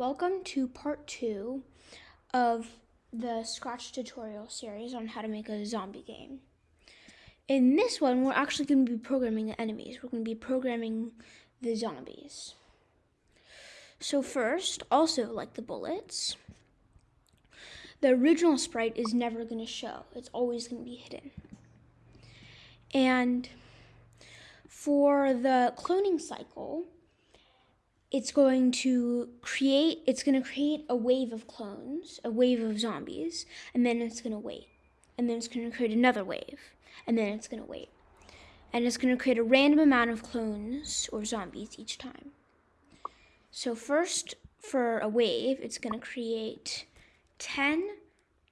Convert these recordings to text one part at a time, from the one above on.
Welcome to part two of the Scratch tutorial series on how to make a zombie game. In this one, we're actually going to be programming the enemies. We're going to be programming the zombies. So first, also like the bullets, the original sprite is never going to show. It's always going to be hidden. And for the cloning cycle, it's going to create it's going to create a wave of clones a wave of zombies and then it's going to wait. And then it's going to create another wave and then it's going to wait. And it's going to create a random amount of clones or zombies each time. So first for a wave it's going to create 10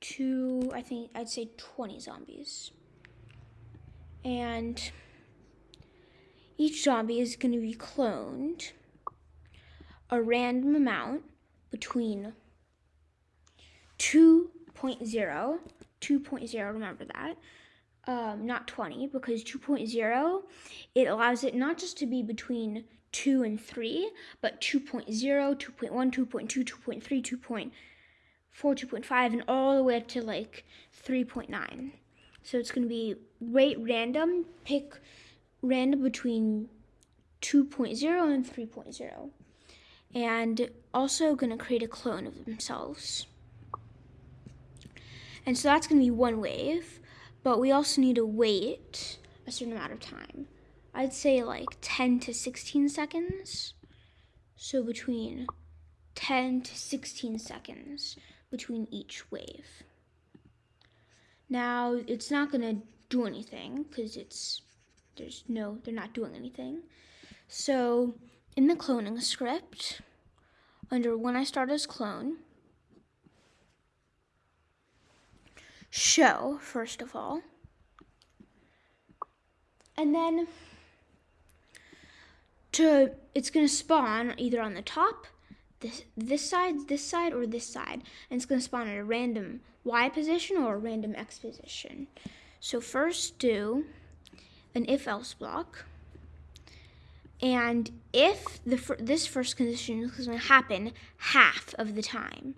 to i think i'd say 20 zombies. And each zombie is going to be cloned a random amount between 2.0, 2.0, remember that, um, not 20, because 2.0, it allows it not just to be between 2 and 3, but 2.0, 2.1, 2.2, 2.3, 2.4, 2.5, and all the way up to like 3.9. So it's going to be rate random, pick random between 2.0 and 3.0 and also going to create a clone of themselves. And so that's going to be one wave, but we also need to wait a certain amount of time. I'd say like 10 to 16 seconds. So between 10 to 16 seconds between each wave. Now, it's not going to do anything because it's, there's no, they're not doing anything. So in the cloning script, under when I start as clone, show, first of all, and then to it's going to spawn either on the top, this, this side, this side, or this side, and it's going to spawn at a random Y position or a random X position. So first do an if-else block. And if the this first condition is going to happen half of the time,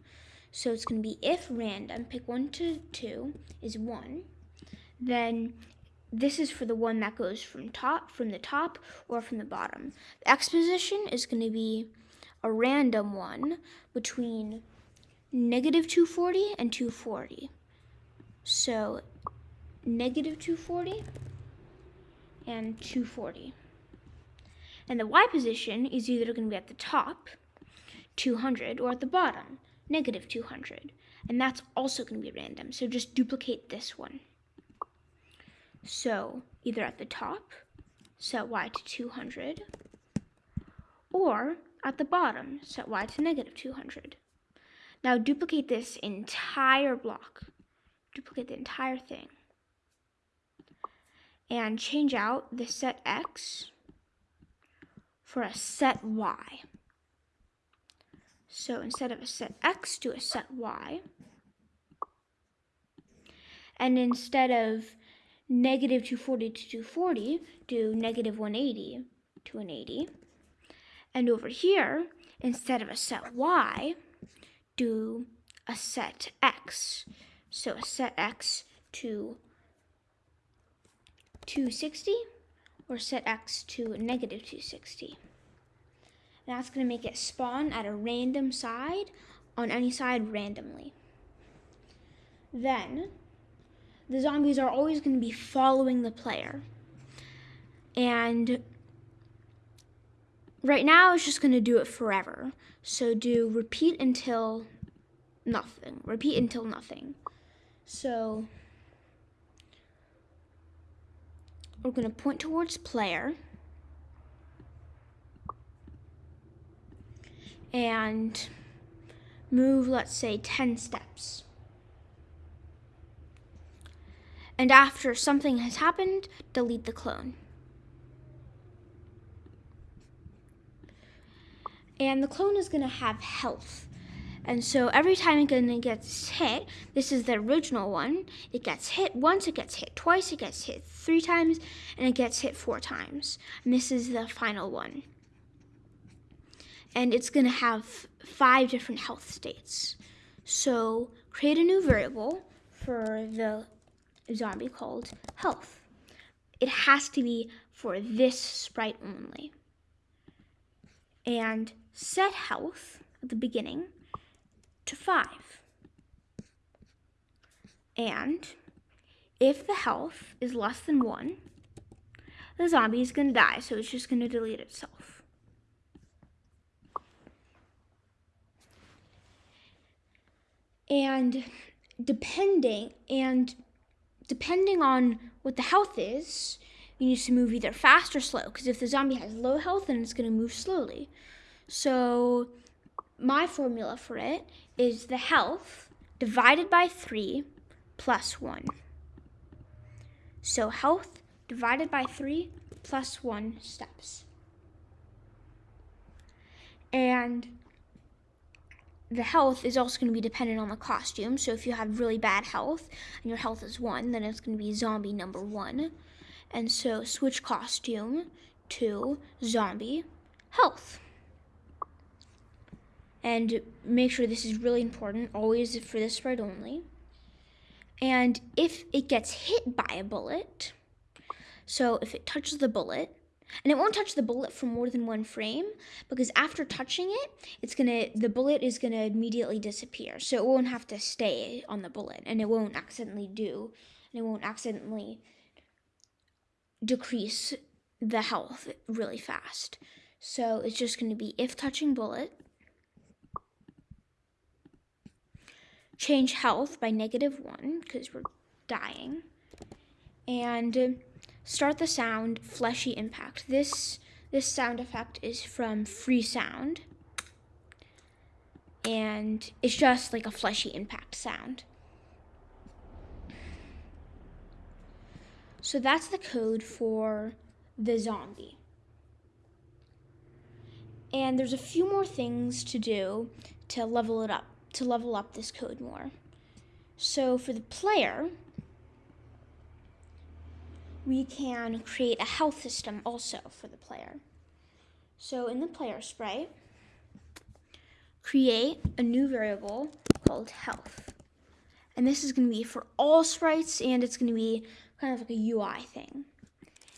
so it's going to be if random, pick 1 to 2 is 1, then this is for the one that goes from top from the top or from the bottom. The x position is going to be a random one between negative 240 and 240. So negative 240 and 240. And the y position is either going to be at the top, 200, or at the bottom, negative 200. And that's also going to be random, so just duplicate this one. So either at the top, set y to 200, or at the bottom, set y to negative 200. Now duplicate this entire block. Duplicate the entire thing. And change out the set x for a set y. So instead of a set x, do a set y. And instead of negative 240 to 240, do negative 180 to 180. And over here, instead of a set y, do a set x. So a set x to 260 or set x to negative 260. And that's going to make it spawn at a random side on any side randomly. Then, the zombies are always going to be following the player. And right now, it's just going to do it forever. So do repeat until nothing. Repeat until nothing. So we're going to point towards player. And move, let's say, 10 steps. And after something has happened, delete the clone. And the clone is going to have health. And so every time it gets hit, this is the original one, it gets hit once, it gets hit twice, it gets hit three times, and it gets hit four times. And this is the final one. and it's going to have five different health states. So create a new variable for the zombie called health. It has to be for this sprite only. And set health at the beginning to 5. And if the health is less than 1, the zombie is going to die, so it's just going to delete itself. And depending and depending on what the health is, you need to move either fast or slow. Because if the zombie has low health, then it's going to move slowly. So my formula for it is the health divided by 3 plus 1. So health divided by 3 plus 1 steps. And the health is also going to be dependent on the costume. So if you have really bad health and your health is 1, then it's going to be zombie number 1. And so switch costume to zombie health. And make sure this is really important, always for this sprite only. And if it gets hit by a bullet, so if it touches the bullet, and it won't touch the bullet for more than one frame because after touching it, it's gonna the bullet is gonna immediately disappear. So it won't have to stay on the bullet and it won't accidentally do and it won't accidentally decrease the health really fast. So it's just gonna be if touching bullet, change health by negative one because we're dying, and um, start the sound fleshy impact. This this sound effect is from Freesound. And it's just like a fleshy impact sound. So that's the code for the zombie. And there's a few more things to do to level it up, to level up this code more. So for the player, we can create a health system also for the player. So in the player sprite, create a new variable called health. And this is going to be for all sprites and it's going to be kind of like a UI thing.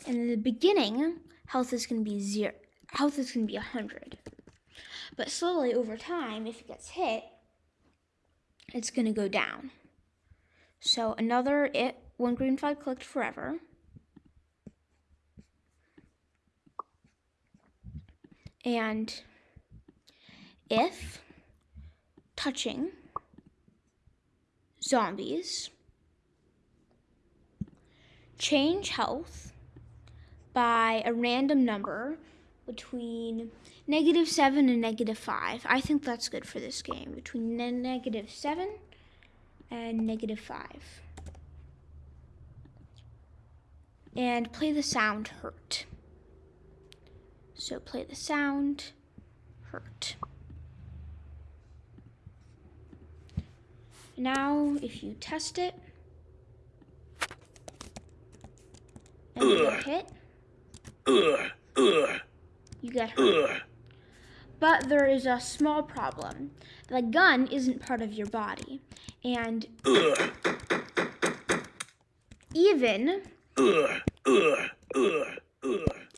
And in the beginning, health is going to be zero. Health is going to be 100. But slowly over time, if it gets hit, it's going to go down. So another it one green flag clicked forever. And if touching zombies, change health by a random number between negative 7 and negative 5. I think that's good for this game, between negative 7 and negative 5. And play the sound hurt. So play the sound, hurt. Now, if you test it, and you hit, you get hurt. But there is a small problem. The gun isn't part of your body. And even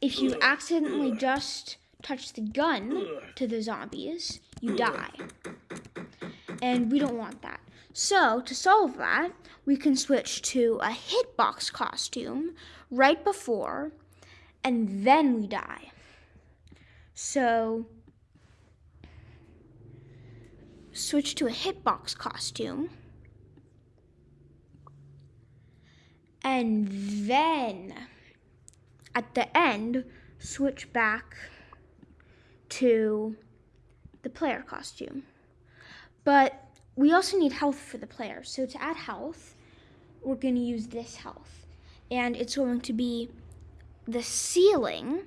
if you accidentally just touch the gun to the zombies, you die. And we don't want that. So, to solve that, we can switch to a hitbox costume right before, and then we die. So, switch to a hitbox costume. And then at the end, switch back to the player costume. But we also need health for the player. So to add health, we're going to use this health. And it's going to be the ceiling.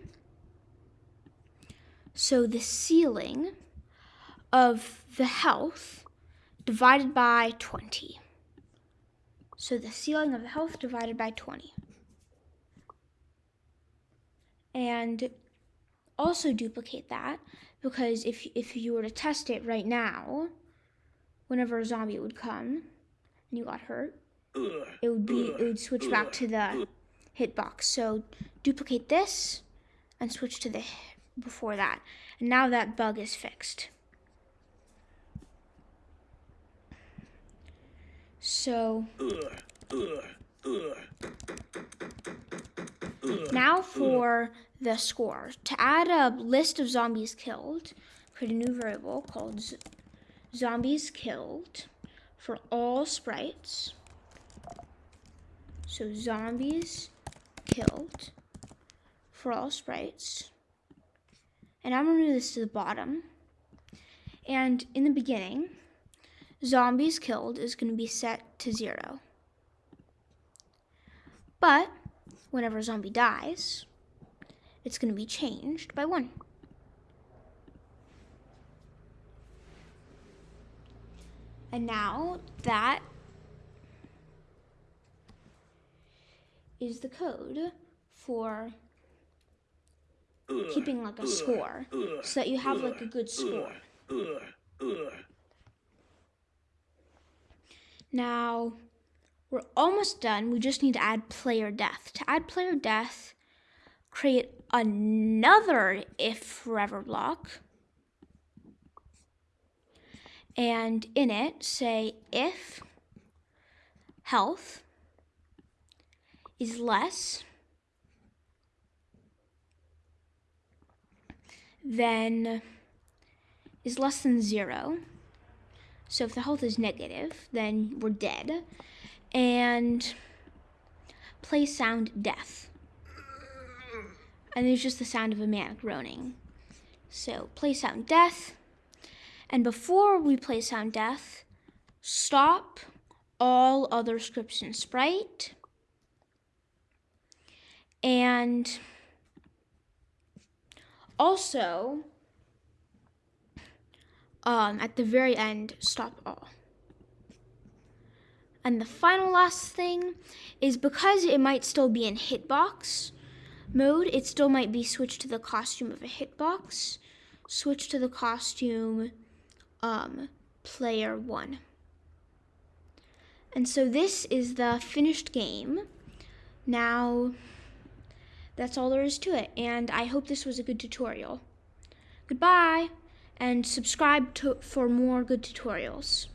So the ceiling of the health divided by 20. So the ceiling of the health divided by 20 and also duplicate that because if if you were to test it right now, whenever a zombie would come and you got hurt, it would be it would switch back to the hitbox. So duplicate this and switch to the before that. And now that bug is fixed. So now for the score. To add a list of zombies killed, create a new variable called zombies killed for all sprites. So zombies killed for all sprites. And I'm gonna move this to the bottom. And in the beginning, zombies killed is gonna be set to zero. But whenever a zombie dies, it's gonna be changed by one. And now that is the code for keeping like a score so that you have like a good score. Now, we're almost done. We just need to add player death. To add player death, create another if forever block. And in it, say if health is less than is less than zero. So if the health is negative, then we're dead. And play sound death. And there's just the sound of a man groaning. So play sound death. And before we play sound death, stop all other scripts in Sprite. And also, um, at the very end, stop all. And the final last thing is because it might still be in hitbox mode, it still might be switched to the costume of a hitbox, switch to the costume um, player one. And so this is the finished game. Now, that's all there is to it. And I hope this was a good tutorial. Goodbye, and subscribe to, for more good tutorials.